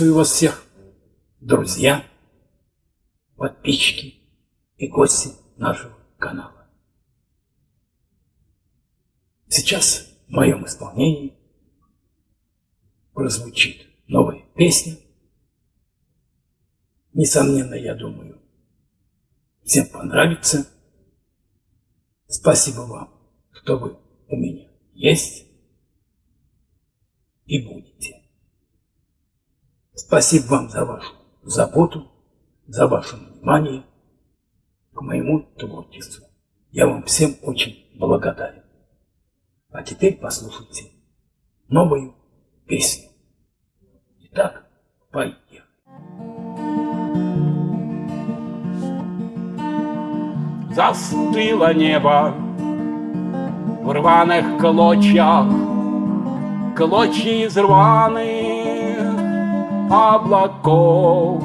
Приветствую вас всех, друзья, подписчики и гости нашего канала. Сейчас в моем исполнении прозвучит новая песня. Несомненно, я думаю, всем понравится. Спасибо вам, что вы у меня есть и будете. Спасибо вам за вашу заботу, за ваше внимание к моему творчеству. Я вам всем очень благодарен. А теперь послушайте новую песню. Итак, поехали. Застыло небо в рваных клочьях, Клочья из рваных облаков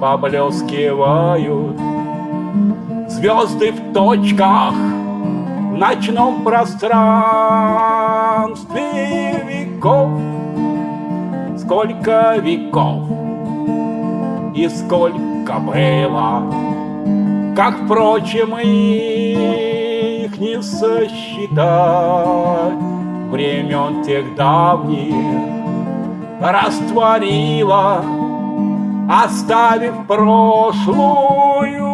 Поблескивают. Звезды в точках В ночном пространстве веков. Сколько веков и сколько было Как, впрочем, их не сосчитать. Времен тех давних растворила Оставив прошлую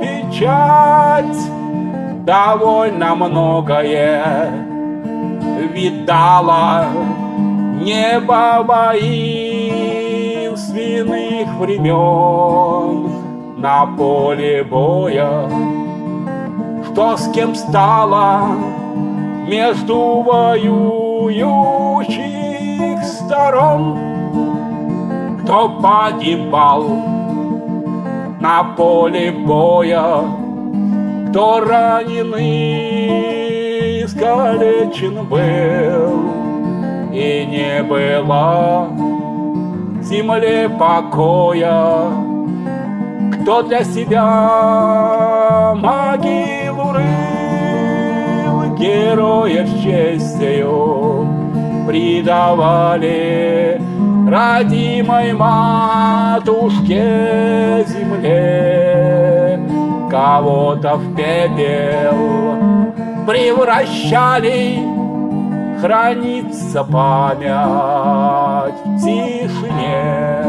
печать. Довольно многое видала Небо воинственных времен. На поле боя Что с кем стало между воюющих сторон Кто погибал на поле боя Кто раненый, искалечен был и не было земле покоя. Кто для себя могилу рыл, героев честью предавали родимой матушке земле. Кого-то в пепел превращали хранится память в тишине,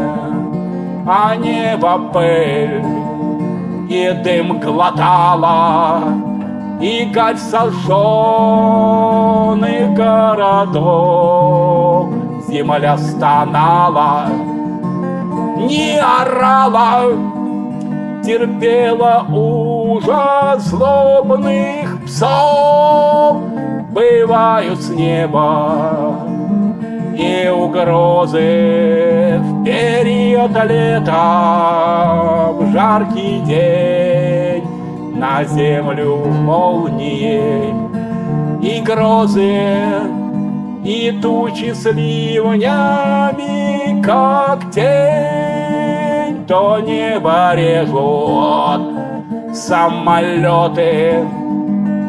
а небо пыль и дым глотала, и гарь сожженных городов. Земля стонала, не орала, терпела ужас злобных псов бывают с неба и угрозы в период лета, в жаркий день на землю молнии. И грозы, и тучи с ливнями, как тень, то небо режут самолеты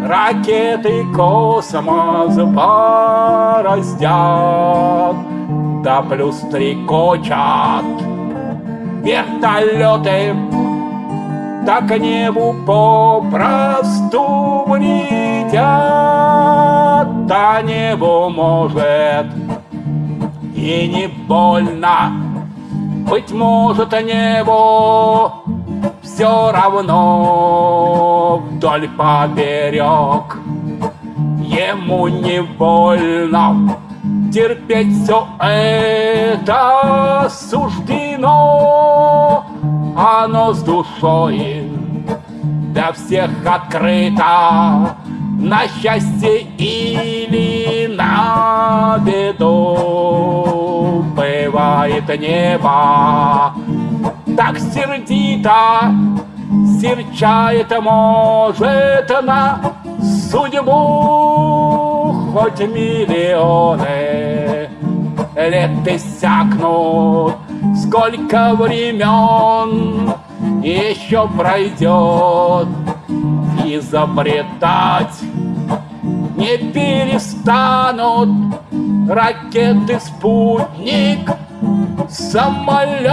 Ракеты космос бороздят, Да плюс стрекочат вертолеты, Так небу попросту летят, Да небу может и не больно, Быть может, небо все равно вдоль поперек. Ему не больно терпеть все это суждено, оно с душой для всех открыто, на счастье или на беду. Бывает небо так сердито Серчает, может, на судьбу Хоть миллионы лет иссякнут Сколько времен еще пройдет Изобретать не перестанут Ракеты «Спутник» самолет,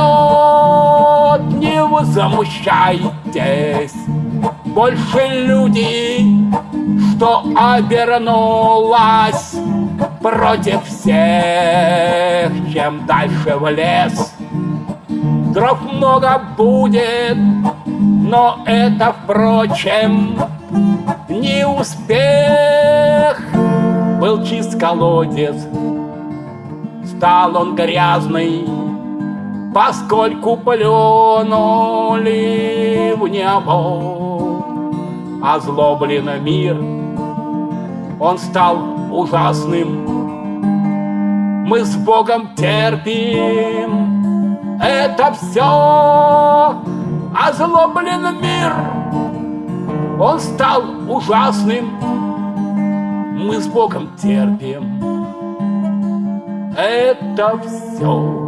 не вы замущайтесь. Больше люди, что обернулась против всех, чем дальше в лес. Дров много будет, но это, впрочем, не успех. Был чист колодец, стал он грязный, Поскольку плюнули в небо Озлобленный мир, он стал ужасным. Мы с Богом терпим это все, озлобленный мир, он стал ужасным. Мы с Богом терпим это все.